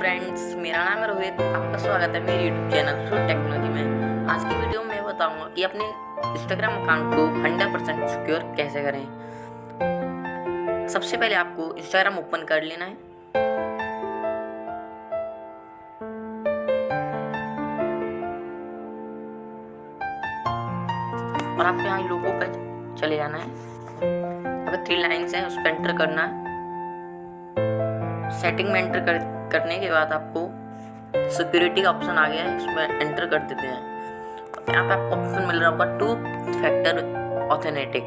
Friends मेरा नाम है रोहित आपका स्वागत है मेरे यूट्यूब चैनल फुल टेक्नोलॉजी में। आज की वीडियो में बताऊँगा कि अपने इंस्टाग्राम अकाउंट को 100% परसेंट सिक्योर कैसे करें। सबसे पहले आपको इंस्टाग्राम ओपन कर लेना है। और आपको यहाँ लोगों पर चले जाना है। अगर थ्री लाइन्स हैं उस पर एंटर करना है। सेटिंग में एंटर कर, करने के बाद आपको सिक्योरिटी का ऑप्शन आ गया है, उसमें एंटर कर देते हैं। यहाँ पे आपको ऑप्शन मिल रहा होगा टू फैक्टर ऑथेनेटिक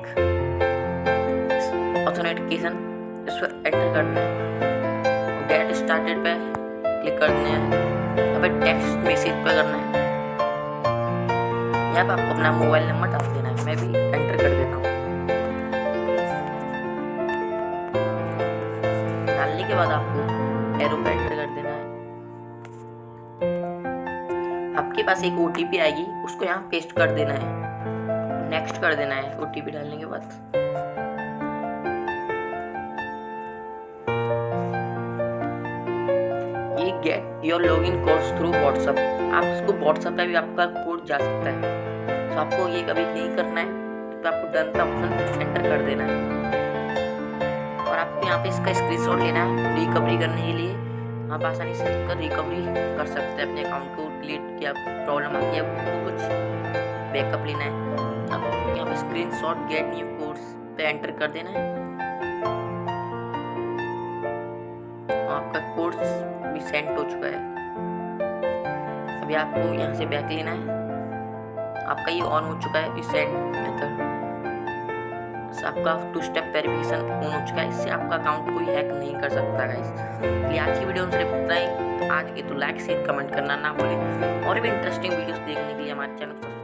ऑथेनेटिकेशन इस पर एंटर करना है। गेट स्टार्टेड पे क्लिक कर देना है। यहाँ पे टेक्स्ट मैसेज पे करना है। यहाँ पे आपको अपना मोबाइल नंबर डाल देना है। मैं भी एंटर कर देता हूँ। डालने के बाद आपको एरो आपके पास एक ओ आएगी, उसको यहाँ पेस्ट कर देना है। नेक्स्ट कर देना है ओटीपी डालने के बाद। ये get your login course through WhatsApp आप इसको व्हाट्सएप पे भी आपका कोड जा सकता है। तो आपको ये कभी नहीं करना है तो आपको डन का ऑप्शन एंटर कर देना है। और आपको यहाँ पे इसका स्क्रीनशॉट लेना है रिकवरी करने के लिए। आप आसानी से इसका रिकवरी कर सकते हैं, अपने अकाउंट को डिलीट किया प्रॉब्लम आ गया आपको कुछ बैकअप लेना है। आपको यहाँ पे screenshot get new course पे एंटर कर देना है। आपका कोर्स भी सेंड हो चुका है। अभी आपको यहाँ से बैक लेना है। आपका ये ऑन हो चुका है इस सेंड मेथड आपका टू स्टेप वेरिफिकेशन ऑन हो चुका है। इससे आपका अकाउंट कोई हैक नहीं कर सकता है इसलिए आज की वीडियो में सिर्फ़ इतना ही। आज के तो लाइक शेयर कमेंट करना ना भूलें। और भी इंटरेस्टिंग वीडियोस देखने के लिए हमारे चैनल को